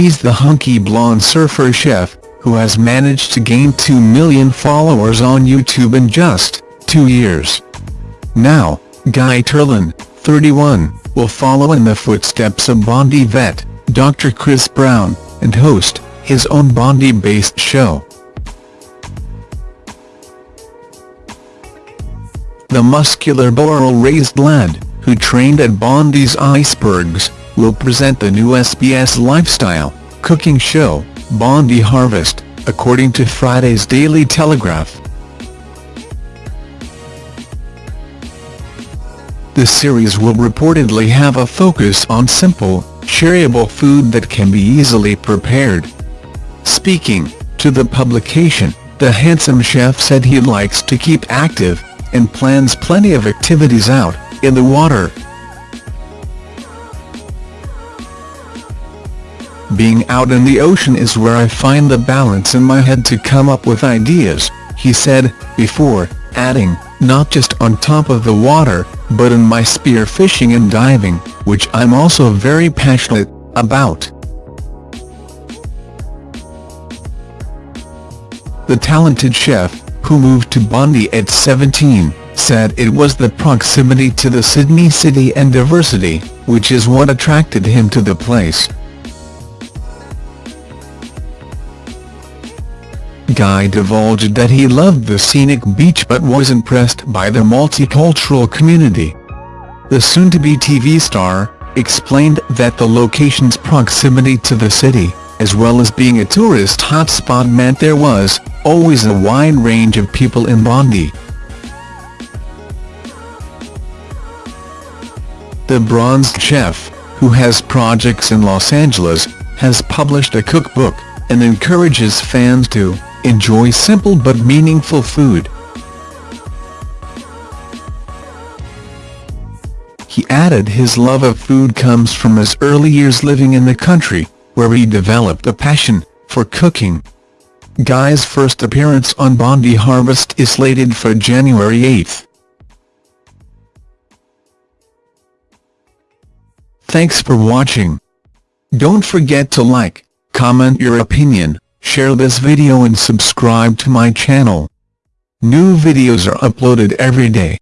He's the hunky blonde surfer chef, who has managed to gain 2 million followers on YouTube in just two years. Now, Guy Turland, 31, will follow in the footsteps of Bondi vet, Dr. Chris Brown, and host his own Bondi-based show. The muscular barrel-raised lad, who trained at Bondi's Icebergs, will present the new SBS lifestyle, cooking show, Bondi Harvest, according to Friday's Daily Telegraph. The series will reportedly have a focus on simple, shareable food that can be easily prepared. Speaking to the publication, the handsome chef said he likes to keep active, and plans plenty of activities out, in the water. Being out in the ocean is where I find the balance in my head to come up with ideas, he said, before, adding, not just on top of the water, but in my spear fishing and diving, which I'm also very passionate about. The talented chef, who moved to Bondi at 17, said it was the proximity to the Sydney city and diversity, which is what attracted him to the place. Guy divulged that he loved the scenic beach but was impressed by the multicultural community. The soon-to-be TV star, explained that the location's proximity to the city, as well as being a tourist hotspot meant there was, always a wide range of people in Bondi. The bronzed chef, who has projects in Los Angeles, has published a cookbook, and encourages fans to enjoy simple but meaningful food. He added his love of food comes from his early years living in the country, where he developed a passion for cooking. Guy's first appearance on Bondi Harvest is slated for January 8. Thanks for watching. Don't forget to like, comment your opinion, share this video and subscribe to my channel. New videos are uploaded every day.